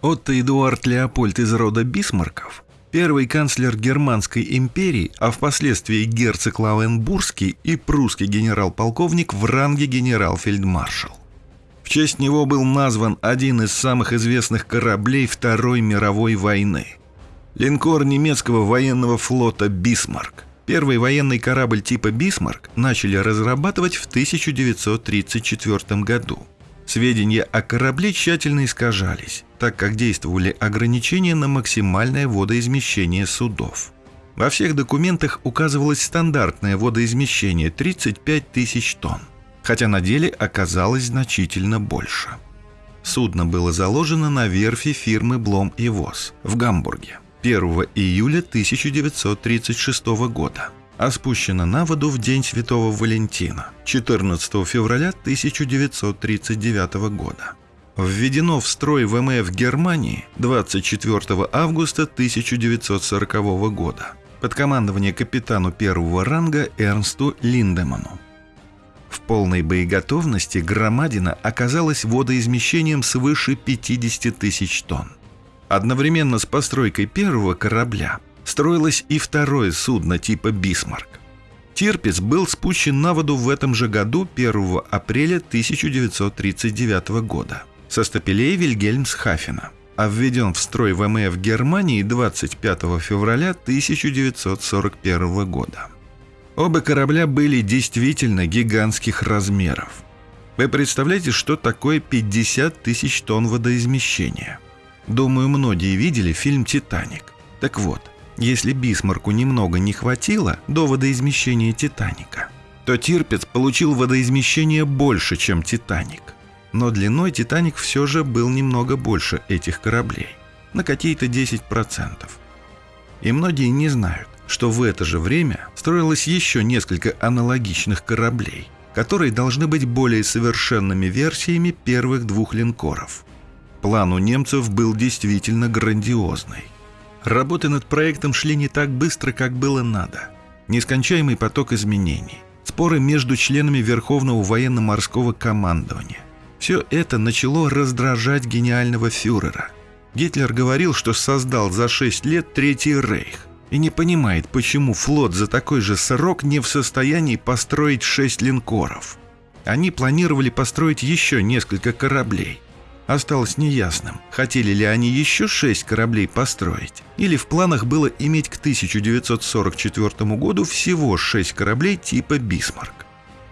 Отто Эдуард Леопольд из рода Бисмарков, первый канцлер Германской империи, а впоследствии герцог Лауенбургский и прусский генерал-полковник в ранге генерал-фельдмаршал. В честь него был назван один из самых известных кораблей Второй мировой войны – линкор немецкого военного флота «Бисмарк». Первый военный корабль типа «Бисмарк» начали разрабатывать в 1934 году. Сведения о корабле тщательно искажались, так как действовали ограничения на максимальное водоизмещение судов. Во всех документах указывалось стандартное водоизмещение 35 тысяч тонн хотя на деле оказалось значительно больше. Судно было заложено на верфи фирмы Блом и Воз в Гамбурге 1 июля 1936 года, а спущено на воду в День Святого Валентина 14 февраля 1939 года. Введено в строй ВМФ Германии 24 августа 1940 года под командование капитану первого ранга Эрнсту Линдеману. В полной боеготовности громадина оказалась водоизмещением свыше 50 тысяч тонн. Одновременно с постройкой первого корабля строилось и второе судно типа «Бисмарк». Тирпиц был спущен на воду в этом же году 1 апреля 1939 года со стапелей Вильгельмсхафена, а введен в строй ВМФ Германии 25 февраля 1941 года. Оба корабля были действительно гигантских размеров. Вы представляете, что такое 50 тысяч тонн водоизмещения? Думаю, многие видели фильм «Титаник». Так вот, если Бисмарку немного не хватило до водоизмещения «Титаника», то Тирпец получил водоизмещение больше, чем «Титаник». Но длиной «Титаник» все же был немного больше этих кораблей, на какие-то 10%. И многие не знают, что в это же время строилось еще несколько аналогичных кораблей, которые должны быть более совершенными версиями первых двух линкоров. План у немцев был действительно грандиозный. Работы над проектом шли не так быстро, как было надо. Нескончаемый поток изменений, споры между членами Верховного военно-морского командования. Все это начало раздражать гениального фюрера. Гитлер говорил, что создал за 6 лет Третий Рейх – и не понимает, почему флот за такой же срок не в состоянии построить шесть линкоров. Они планировали построить еще несколько кораблей. Осталось неясным, хотели ли они еще шесть кораблей построить, или в планах было иметь к 1944 году всего шесть кораблей типа «Бисмарк».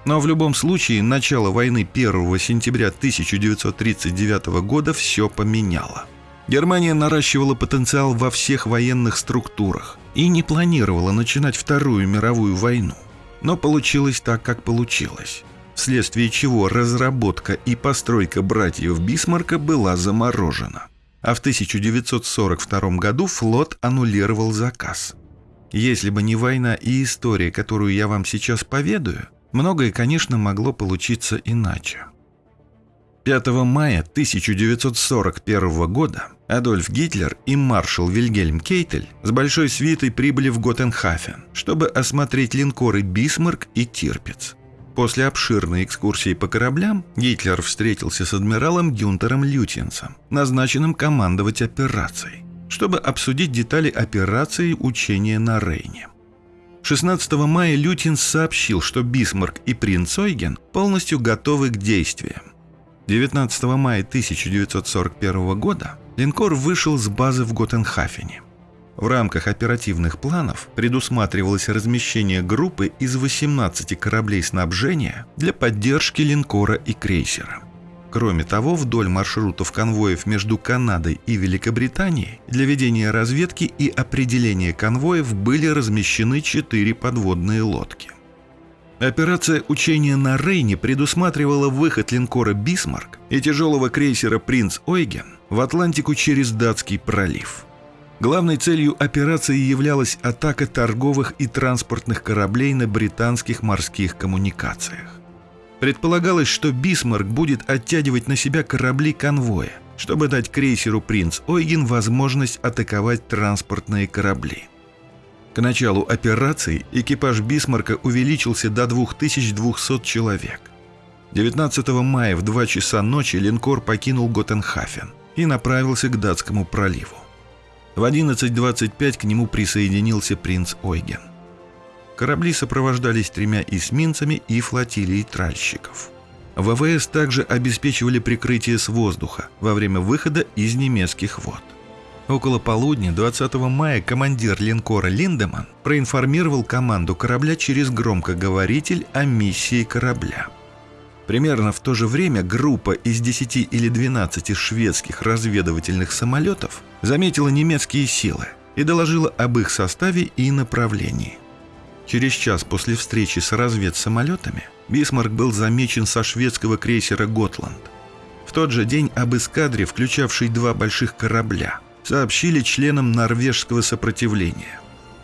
Но в любом случае начало войны 1 сентября 1939 года все поменяло. Германия наращивала потенциал во всех военных структурах и не планировала начинать Вторую мировую войну. Но получилось так, как получилось. Вследствие чего разработка и постройка братьев Бисмарка была заморожена. А в 1942 году флот аннулировал заказ. Если бы не война и история, которую я вам сейчас поведаю, многое, конечно, могло получиться иначе. 5 мая 1941 года Адольф Гитлер и маршал Вильгельм Кейтель с большой свитой прибыли в Готенхафен, чтобы осмотреть линкоры «Бисмарк» и «Тирпиц». После обширной экскурсии по кораблям Гитлер встретился с адмиралом Гюнтером Лютьенсом, назначенным командовать операцией, чтобы обсудить детали операции учения на Рейне. 16 мая Лютинс сообщил, что Бисмарк и принц Ойген полностью готовы к действиям. 19 мая 1941 года линкор вышел с базы в Готенхафене. В рамках оперативных планов предусматривалось размещение группы из 18 кораблей снабжения для поддержки линкора и крейсера. Кроме того, вдоль маршрутов конвоев между Канадой и Великобританией для ведения разведки и определения конвоев были размещены четыре подводные лодки. Операция учения на Рейне предусматривала выход линкора «Бисмарк» и тяжелого крейсера «Принц Ойген» в Атлантику через Датский пролив. Главной целью операции являлась атака торговых и транспортных кораблей на британских морских коммуникациях. Предполагалось, что «Бисмарк» будет оттягивать на себя корабли конвоя, чтобы дать крейсеру «Принц Ойген» возможность атаковать транспортные корабли – к началу операции экипаж «Бисмарка» увеличился до 2200 человек. 19 мая в 2 часа ночи линкор покинул Готенхафен, и направился к датскому проливу. В 11.25 к нему присоединился принц Ойген. Корабли сопровождались тремя эсминцами и флотилией тральщиков. ВВС также обеспечивали прикрытие с воздуха во время выхода из немецких вод. Около полудня 20 мая командир линкора Линдеман проинформировал команду корабля через громкоговоритель о миссии корабля. Примерно в то же время группа из 10 или 12 шведских разведывательных самолетов заметила немецкие силы и доложила об их составе и направлении. Через час после встречи с разведсамолетами Бисмарк был замечен со шведского крейсера «Готланд». В тот же день об эскадре, включавшей два больших корабля, сообщили членам норвежского сопротивления.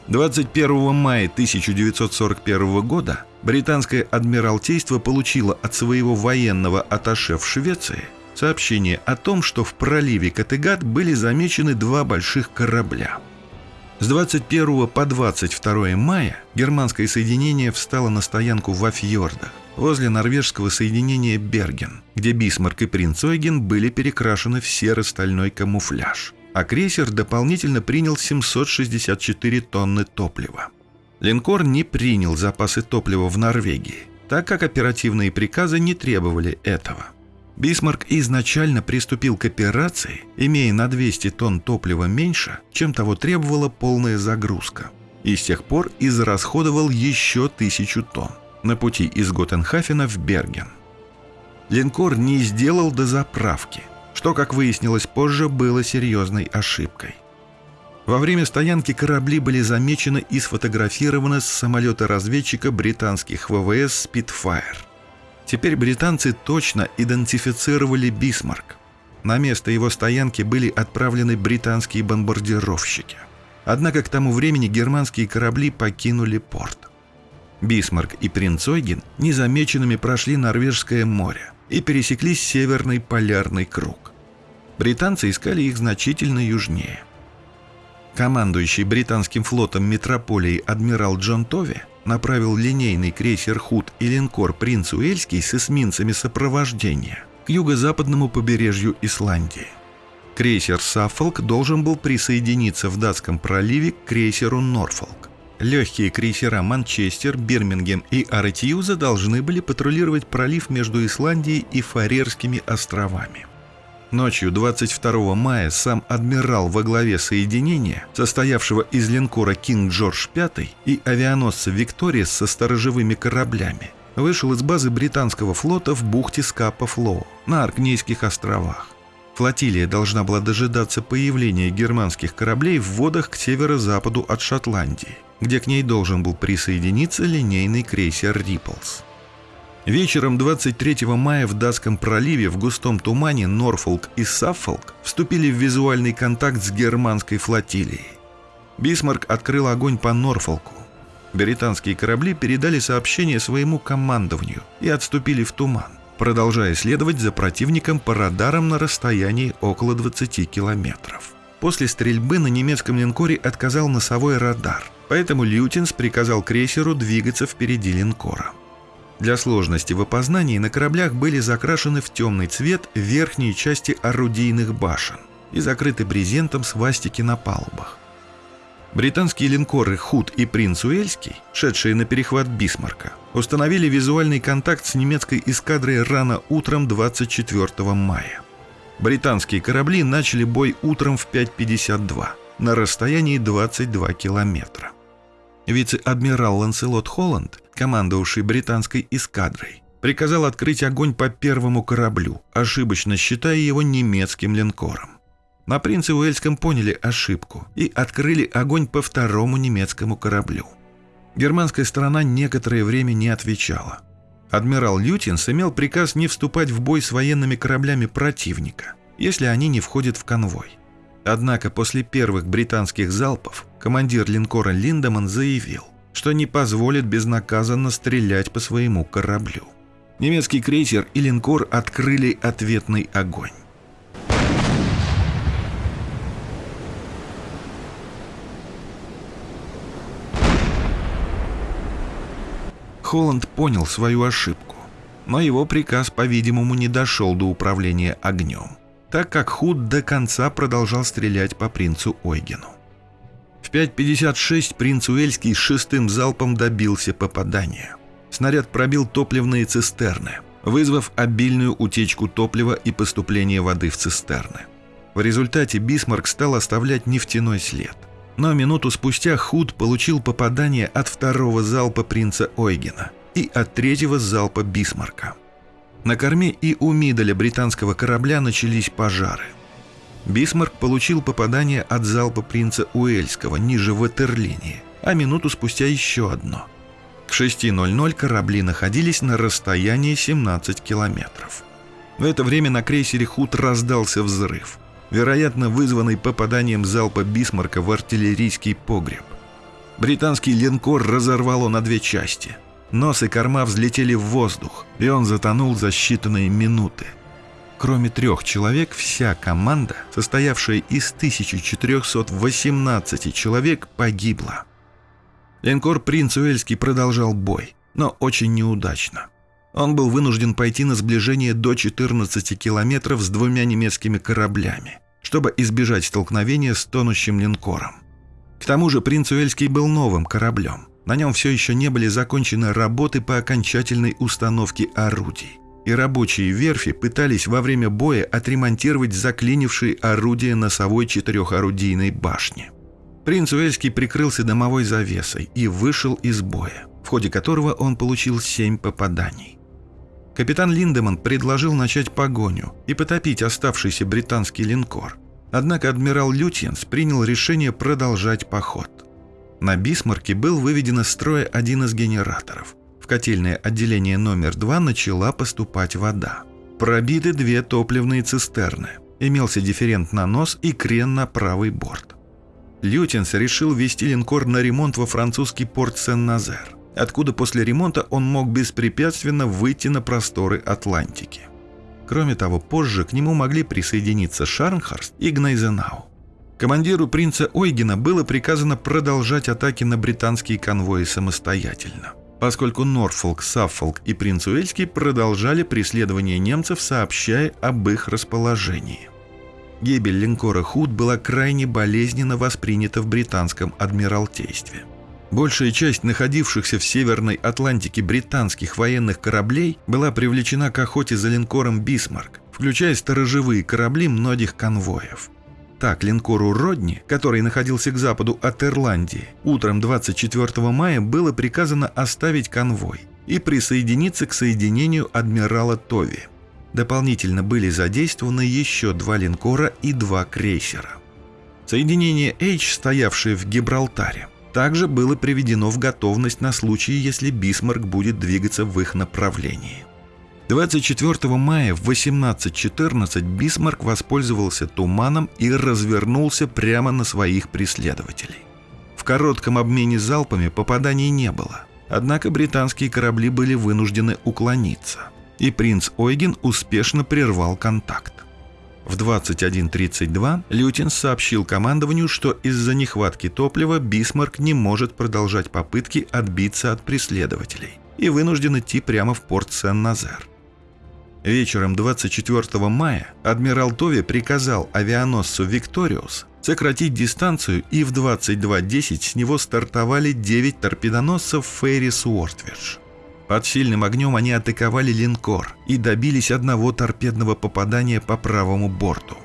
21 мая 1941 года британское адмиралтейство получило от своего военного атташе в Швеции сообщение о том, что в проливе Каттегат были замечены два больших корабля – с 21 по 22 мая германское соединение встало на стоянку во фьордах, возле норвежского соединения Берген, где Бисмарк и принц Ойген были перекрашены в серо-стальной камуфляж, а крейсер дополнительно принял 764 тонны топлива. Линкор не принял запасы топлива в Норвегии, так как оперативные приказы не требовали этого – Бисмарк изначально приступил к операции, имея на 200 тонн топлива меньше, чем того требовала полная загрузка, и с тех пор израсходовал еще тысячу тонн на пути из Готенхафена в Берген. Линкор не сделал дозаправки, что, как выяснилось позже, было серьезной ошибкой. Во время стоянки корабли были замечены и сфотографированы с самолета-разведчика британских ВВС «Спитфайр». Теперь британцы точно идентифицировали Бисмарк. На место его стоянки были отправлены британские бомбардировщики. Однако к тому времени германские корабли покинули порт. Бисмарк и принц Ойген незамеченными прошли Норвежское море и пересекли Северный полярный круг. Британцы искали их значительно южнее. Командующий британским флотом метрополии адмирал Джон Тови направил линейный крейсер «Худ» и линкор «Принц Уэльский» с эсминцами сопровождения к юго-западному побережью Исландии. Крейсер «Саффолк» должен был присоединиться в датском проливе к крейсеру «Норфолк». Легкие крейсера «Манчестер», «Бирмингем» и «Аратиюза» должны были патрулировать пролив между Исландией и Фарерскими островами. Ночью 22 мая сам адмирал во главе соединения, состоявшего из линкора «Кинг Джордж V» и авианосца «Виктория» со сторожевыми кораблями, вышел из базы британского флота в бухте Скапа-Флоу на Аркнейских островах. Флотилия должна была дожидаться появления германских кораблей в водах к северо-западу от Шотландии, где к ней должен был присоединиться линейный крейсер «Риплс». Вечером 23 мая в Датском проливе в густом тумане Норфолк и Саффолк вступили в визуальный контакт с германской флотилией. Бисмарк открыл огонь по Норфолку. Британские корабли передали сообщение своему командованию и отступили в туман, продолжая следовать за противником по радарам на расстоянии около 20 километров. После стрельбы на немецком линкоре отказал носовой радар, поэтому Лютинс приказал крейсеру двигаться впереди линкора. Для сложности в опознании на кораблях были закрашены в темный цвет верхние части орудийных башен и закрыты брезентом свастики на палубах. Британские линкоры «Худ» и «Принц Уэльский», шедшие на перехват Бисмарка, установили визуальный контакт с немецкой эскадрой рано утром 24 мая. Британские корабли начали бой утром в 5.52 на расстоянии 22 километра. Вице-адмирал Ланселот Холланд командовавший британской эскадрой, приказал открыть огонь по первому кораблю, ошибочно считая его немецким линкором. На принце Уэльском поняли ошибку и открыли огонь по второму немецкому кораблю. Германская сторона некоторое время не отвечала. Адмирал Лютинс имел приказ не вступать в бой с военными кораблями противника, если они не входят в конвой. Однако после первых британских залпов командир линкора Линдеман заявил – что не позволит безнаказанно стрелять по своему кораблю. Немецкий крейсер и линкор открыли ответный огонь. Холланд понял свою ошибку, но его приказ, по-видимому, не дошел до управления огнем. так как Худ до конца продолжал стрелять по принцу Ойгену. В 5.56 принц Уэльский шестым залпом добился попадания. Снаряд пробил топливные цистерны, вызвав обильную утечку топлива и поступление воды в цистерны. В результате Бисмарк стал оставлять нефтяной след. Но минуту спустя Худ получил попадание от второго залпа принца Ойгена и от третьего залпа Бисмарка. На корме и у миделя британского корабля начались пожары. Бисмарк получил попадание от залпа принца Уэльского ниже ватерлинии, а минуту спустя еще одно. К 6.00 корабли находились на расстоянии 17 километров. В это время на крейсере Худ раздался взрыв – вероятно вызванный попаданием залпа Бисмарка в артиллерийский погреб. Британский линкор разорвало на две части. Нос и корма взлетели в воздух, и он затонул за считанные минуты. Кроме трех человек, вся команда, состоявшая из 1418 человек, погибла. Линкор «Принц Уэльский» продолжал бой, но очень неудачно. Он был вынужден пойти на сближение до 14 километров с двумя немецкими кораблями, чтобы избежать столкновения с тонущим линкором. К тому же «Принц Уэльский» был новым кораблем. На нем все еще не были закончены работы по окончательной установке орудий. И рабочие верфи пытались во время боя отремонтировать заклинившие орудия носовой четырехорудийной башни. Принц Уэльский прикрылся дымовой завесой и вышел из боя, в ходе которого он получил семь попаданий. Капитан Линдеман предложил начать погоню и потопить оставшийся британский линкор. Однако адмирал Лютьенс принял решение продолжать поход. На Бисмарке был выведен из строя один из генераторов. В котельное отделение номер два начала поступать вода. Пробиты две топливные цистерны. Имелся дифферент на нос и крен на правый борт. Лютьенс решил вести линкор на ремонт во французский порт Сен-Назер откуда после ремонта он мог беспрепятственно выйти на просторы Атлантики. Кроме того, позже к нему могли присоединиться Шарнхорст и Гнайзенау. Командиру принца Ойгена было приказано продолжать атаки на британские конвои самостоятельно, поскольку Норфолк, Саффолк и принц Уэльский продолжали преследование немцев, сообщая об их расположении. Гибель линкора Худ была крайне болезненно воспринята в британском адмиралтействе. Большая часть находившихся в Северной Атлантике британских военных кораблей была привлечена к охоте за линкором «Бисмарк», включая сторожевые корабли многих конвоев. Так, линкору «Родни», который находился к западу от Ирландии, утром 24 мая было приказано оставить конвой и присоединиться к соединению адмирала Тови. Дополнительно были задействованы еще два линкора и два крейсера. Соединение H, стоявшее в Гибралтаре, также было приведено в готовность на случай, если Бисмарк будет двигаться в их направлении. 24 мая в 18.14 Бисмарк воспользовался туманом и развернулся прямо на своих преследователей. В коротком обмене залпами попаданий не было, однако британские корабли были вынуждены уклониться, и принц Ойген успешно прервал контакт. В 21.32 Лютьенс сообщил командованию, что из-за нехватки топлива Бисмарк не может продолжать попытки отбиться от преследователей и вынужден идти прямо в порт Сен-Назер. Вечером 24 мая адмирал Тови приказал авианосцу «Викториус» сократить дистанцию, и в 22.10 с него стартовали 9 торпедоносцев «Фейри Суордфиш». Под сильным огнем они атаковали линкор и добились одного торпедного попадания по правому борту.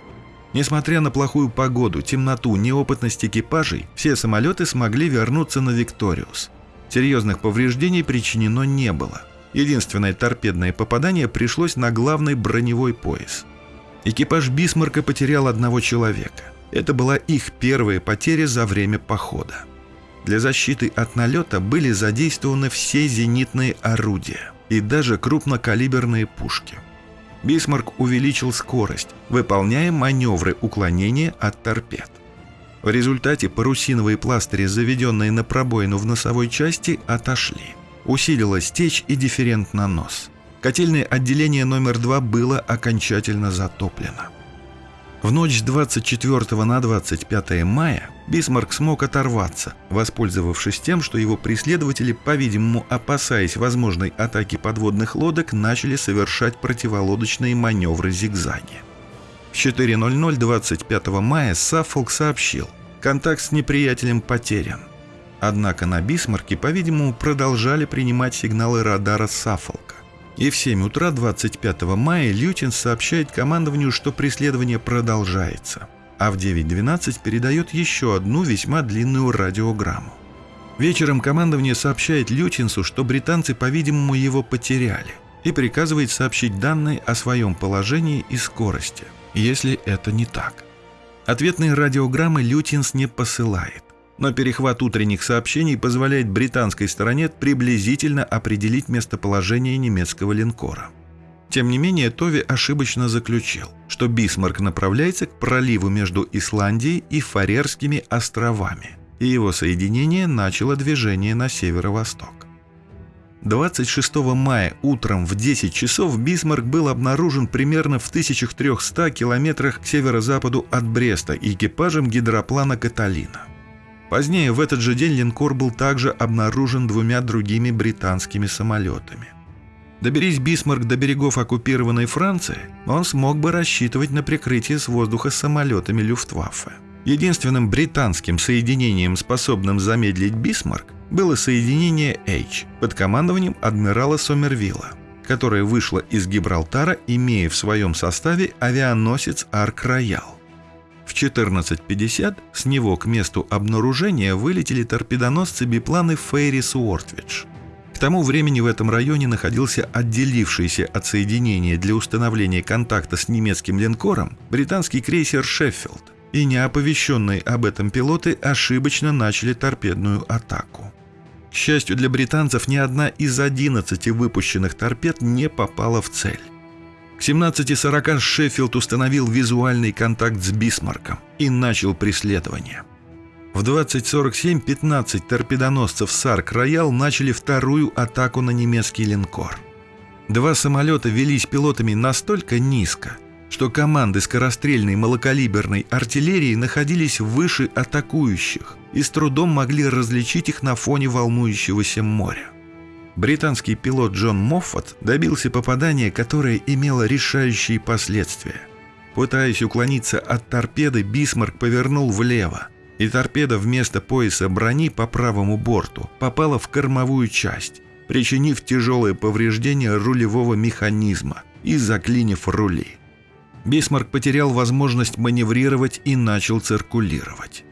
Несмотря на плохую погоду, темноту, неопытность экипажей, все самолеты смогли вернуться на «Викториус». Серьезных повреждений причинено не было. Единственное торпедное попадание пришлось на главный броневой пояс. Экипаж «Бисмарка» потерял одного человека. Это была их первая потеря за время похода. Для защиты от налета были задействованы все зенитные орудия и даже крупнокалиберные пушки. Бисмарк увеличил скорость, выполняя маневры уклонения от торпед. В результате парусиновые пластыри, заведенные на пробоину в носовой части, отошли. Усилилась течь и дифферент на нос. Котельное отделение номер 2 было окончательно затоплено. В ночь с 24 на 25 мая Бисмарк смог оторваться, воспользовавшись тем, что его преследователи, по-видимому, опасаясь возможной атаки подводных лодок, начали совершать противолодочные маневры зигзаги. В 4.00 25 мая Саффолк сообщил, контакт с неприятелем потерян. Однако на Бисмарке, по-видимому, продолжали принимать сигналы радара Саффолка. И в 7 утра 25 мая Лютин сообщает командованию, что преследование продолжается, а в 9.12 передает еще одну весьма длинную радиограмму. Вечером командование сообщает Лютинсу, что британцы, по-видимому, его потеряли, и приказывает сообщить данные о своем положении и скорости, если это не так. Ответные радиограммы Лютинс не посылает, но перехват утренних сообщений позволяет британской стороне приблизительно определить местоположение немецкого линкора. Тем не менее, Тови ошибочно заключил, что Бисмарк направляется к проливу между Исландией и Фарерскими островами – и его соединение начало движение на северо-восток. 26 мая утром в 10 часов Бисмарк был обнаружен примерно в 1300 километрах к северо-западу от Бреста экипажем гидроплана «Каталина». Позднее в этот же день линкор был также обнаружен двумя другими британскими самолетами. Доберись Бисмарк до берегов оккупированной Франции, он смог бы рассчитывать на прикрытие с воздуха самолетами Люфтваффе. Единственным британским соединением, способным замедлить Бисмарк, было соединение H под командованием адмирала Сомервилла, которое вышло из Гибралтара, имея в своем составе авианосец Арк-Роял. В 14.50 с него к месту обнаружения вылетели торпедоносцы-бипланы Фейрис Уортвидж. К тому времени в этом районе находился отделившийся от соединения для установления контакта с немецким линкором британский крейсер «Шеффилд», и неоповещенные об этом пилоты ошибочно начали торпедную атаку. К счастью для британцев, ни одна из 11 выпущенных торпед не попала в цель. К 17.40 Шеффилд установил визуальный контакт с Бисмарком и начал преследование. В 20.47 15 торпедоносцев «Сарк Роял» начали вторую атаку на немецкий линкор. Два самолета велись пилотами настолько низко, что команды скорострельной малокалиберной артиллерии находились выше атакующих и с трудом могли различить их на фоне волнующегося моря. Британский пилот Джон Моффат добился попадания, которое имело решающие последствия. Пытаясь уклониться от торпеды, Бисмарк повернул влево, и торпеда вместо пояса брони по правому борту попала в кормовую часть, причинив тяжелое повреждение рулевого механизма и заклинив рули. Бисмарк потерял возможность маневрировать и начал циркулировать.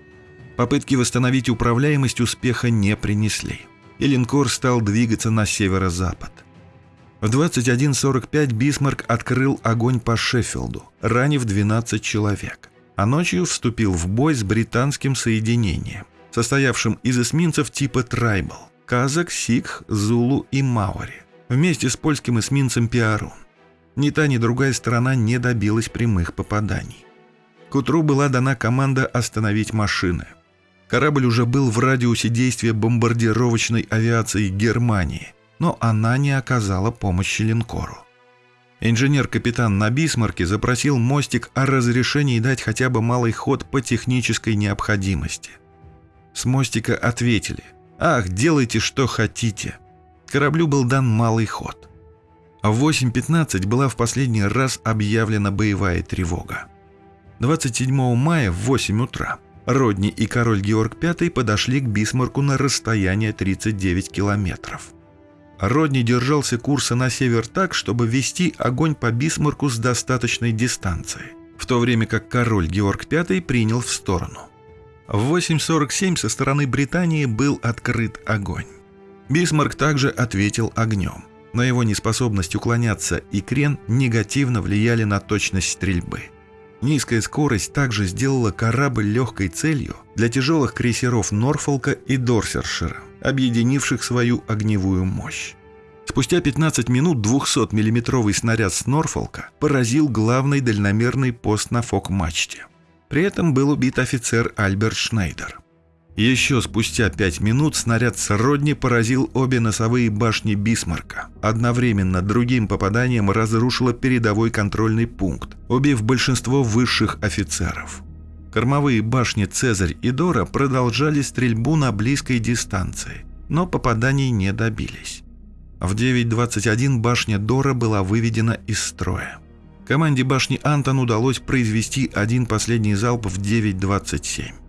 Попытки восстановить управляемость успеха не принесли, и линкор стал двигаться на северо-запад. В 21.45 Бисмарк открыл огонь по Шеффилду, ранив 12 человек, а ночью вступил в бой с британским соединением, состоявшим из эсминцев типа «Трайбл» – казак, сикх, зулу и маори, вместе с польским эсминцем «Пиарун». Ни та, ни другая сторона не добилась прямых попаданий. К утру была дана команда остановить машины. Корабль уже был в радиусе действия бомбардировочной авиации Германии, но она не оказала помощи линкору. Инженер-капитан на Бисмарке запросил мостик о разрешении дать хотя бы малый ход по технической необходимости. С мостика ответили «Ах, делайте, что хотите». Кораблю был дан малый ход – в 8.15 была в последний раз объявлена боевая тревога. 27 мая в 8 утра Родни и король Георг V подошли к Бисмарку на расстояние 39 километров. Родни держался курса на север так, чтобы вести огонь по Бисмарку с достаточной дистанции, в то время как король Георг V принял в сторону. В 8.47 со стороны Британии был открыт огонь. Бисмарк также ответил огнем но его неспособность уклоняться и крен негативно влияли на точность стрельбы. Низкая скорость также сделала корабль легкой целью для тяжелых крейсеров Норфолка и Дорсершира, объединивших свою огневую мощь. Спустя 15 минут 200 миллиметровый снаряд с Норфолка поразил главный дальномерный пост на фок-мачте. При этом был убит офицер Альберт Шнейдер. Еще спустя пять минут снаряд Сродни поразил обе носовые башни Бисмарка. Одновременно другим попаданием разрушило передовой контрольный пункт, убив большинство высших офицеров. Кормовые башни Цезарь и Дора продолжали стрельбу на близкой дистанции, но попаданий не добились. В 9.21 башня Дора была выведена из строя. Команде башни Антон удалось произвести один последний залп в 9.27.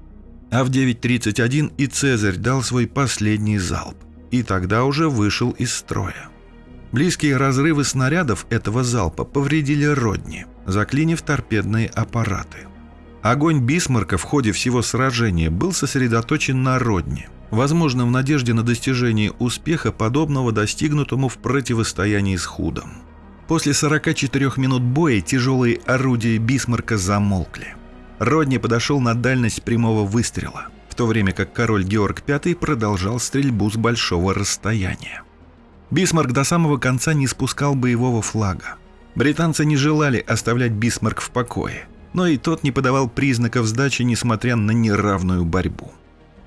А в 9.31 и Цезарь дал свой последний залп, и тогда уже вышел из строя. Близкие разрывы снарядов этого залпа повредили Родни, заклинив торпедные аппараты. Огонь Бисмарка в ходе всего сражения был сосредоточен на Родни, возможно в надежде на достижение успеха, подобного достигнутому в противостоянии с Худом. После 44 минут боя тяжелые орудия Бисмарка замолкли. Родни подошел на дальность прямого выстрела, в то время как король Георг V продолжал стрельбу с большого расстояния. Бисмарк до самого конца не спускал боевого флага. Британцы не желали оставлять Бисмарк в покое, но и тот не подавал признаков сдачи, несмотря на неравную борьбу.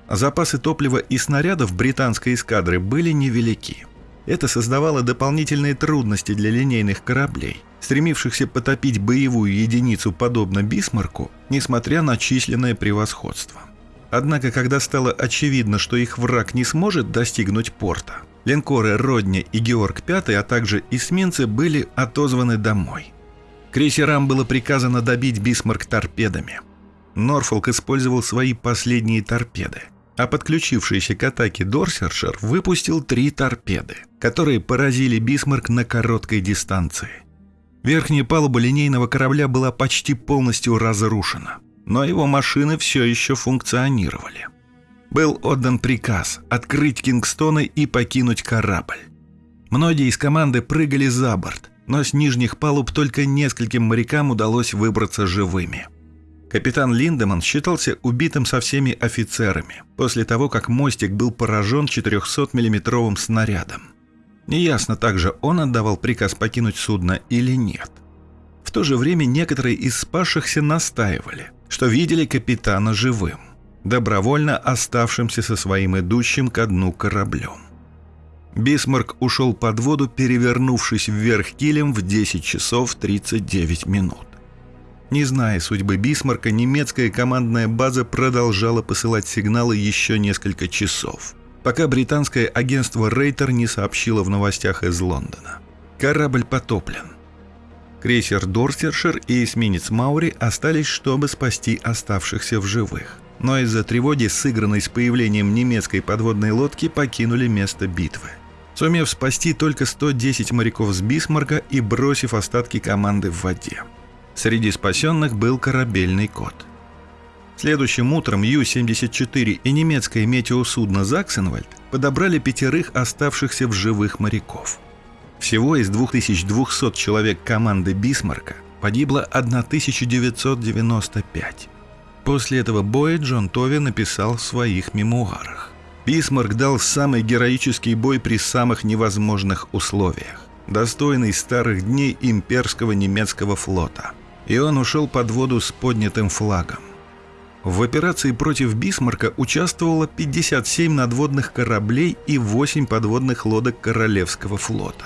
Запасы топлива и снарядов британской эскадры были невелики – это создавало дополнительные трудности для линейных кораблей, стремившихся потопить боевую единицу подобно Бисмарку, несмотря на численное превосходство. Однако, когда стало очевидно, что их враг не сможет достигнуть порта, линкоры Родни и Георг V, а также эсминцы были отозваны домой. Крейсерам было приказано добить Бисмарк торпедами. Норфолк использовал свои последние торпеды – а подключившийся к атаке Дорсетшир выпустил три торпеды, которые поразили Бисмарк на короткой дистанции. Верхняя палуба линейного корабля была почти полностью разрушена, но его машины все еще функционировали. Был отдан приказ открыть Кингстоны и покинуть корабль. Многие из команды прыгали за борт, но с нижних палуб только нескольким морякам удалось выбраться живыми – Капитан Линдеман считался убитым со всеми офицерами, после того, как мостик был поражен 400-миллиметровым снарядом. Неясно также, он отдавал приказ покинуть судно или нет. В то же время некоторые из спасшихся настаивали, что видели капитана живым, добровольно оставшимся со своим идущим ко дну кораблем. Бисмарк ушел под воду, перевернувшись вверх килем в 10 часов 39 минут. Не зная судьбы Бисмарка, немецкая командная база продолжала посылать сигналы еще несколько часов, пока британское агентство Рейтер не сообщило в новостях из Лондона. Корабль потоплен. Крейсер Дорсетшир и эсминец Маори остались, чтобы спасти оставшихся в живых. Но из-за тревоги, связанной с появлением немецкой подводной лодки, покинули место битвы. Сумев спасти только 110 моряков с Бисмарка и бросив остатки команды в воде. Среди спасенных был корабельный кот. Следующим утром Ю-74 и немецкое метеосудно «Заксенвальд» подобрали пятерых оставшихся в живых моряков. Всего из 2200 человек команды «Бисмарка» погибло 1995. После этого боя Джон Тови написал в своих мемуарах. Бисмарк дал самый героический бой при самых невозможных условиях, достойный старых дней имперского немецкого флота – и он ушел под воду с поднятым флагом. В операции против Бисмарка участвовало 57 надводных кораблей и 8 подводных лодок Королевского флота.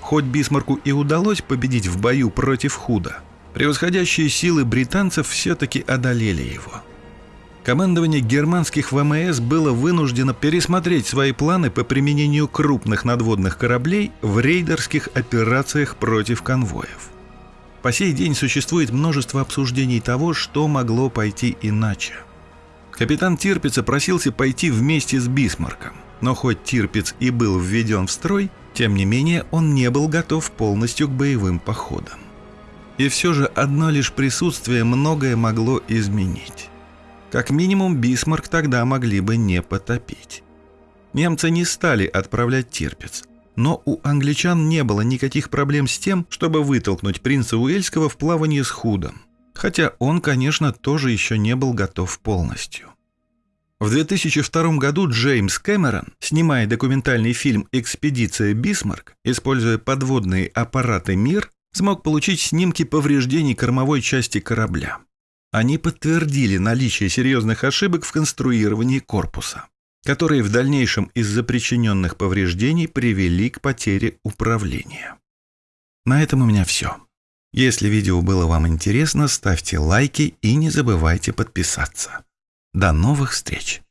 Хоть Бисмарку и удалось победить в бою против Худа, превосходящие силы британцев все-таки одолели его. Командование германских ВМС было вынуждено пересмотреть свои планы по применению крупных надводных кораблей в рейдерских операциях против конвоев. По сей день существует множество обсуждений того, что могло пойти иначе. Капитан Тирпица просился пойти вместе с Бисмарком, но хоть Тирпиц и был введен в строй, тем не менее он не был готов полностью к боевым походам. И все же одно лишь присутствие многое могло изменить. Как минимум Бисмарк тогда могли бы не потопить. Немцы не стали отправлять Тирпиц – но у англичан не было никаких проблем с тем, чтобы вытолкнуть принца Уэльского в плавание с Худом. Хотя он, конечно, тоже еще не был готов полностью. В 2002 году Джеймс Кэмерон, снимая документальный фильм «Экспедиция Бисмарк», используя подводные аппараты «Мир», смог получить снимки повреждений кормовой части корабля. Они подтвердили наличие серьезных ошибок в конструировании корпуса которые в дальнейшем из-за причиненных повреждений привели к потере управления. На этом у меня все. Если видео было вам интересно, ставьте лайки и не забывайте подписаться. До новых встреч!